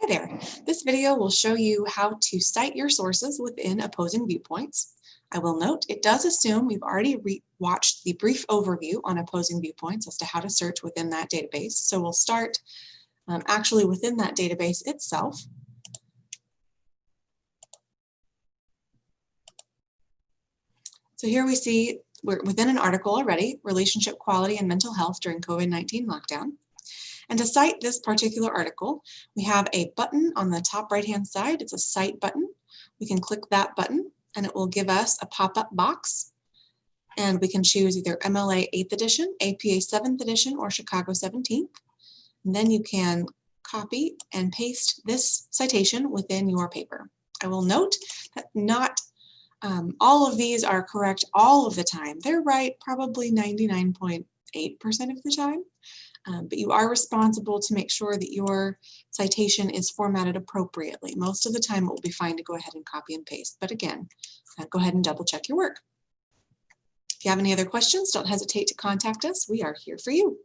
Hi there. This video will show you how to cite your sources within opposing viewpoints. I will note it does assume we've already re watched the brief overview on opposing viewpoints as to how to search within that database. So we'll start um, actually within that database itself. So here we see we're within an article already, relationship quality and mental health during COVID-19 lockdown. And to cite this particular article, we have a button on the top right-hand side. It's a cite button. We can click that button and it will give us a pop-up box. And we can choose either MLA 8th edition, APA 7th edition, or Chicago 17th. And then you can copy and paste this citation within your paper. I will note that not um, all of these are correct all of the time. They're right probably 99.8% of the time. Um, but you are responsible to make sure that your citation is formatted appropriately. Most of the time it will be fine to go ahead and copy and paste. But again, uh, go ahead and double check your work. If you have any other questions, don't hesitate to contact us. We are here for you.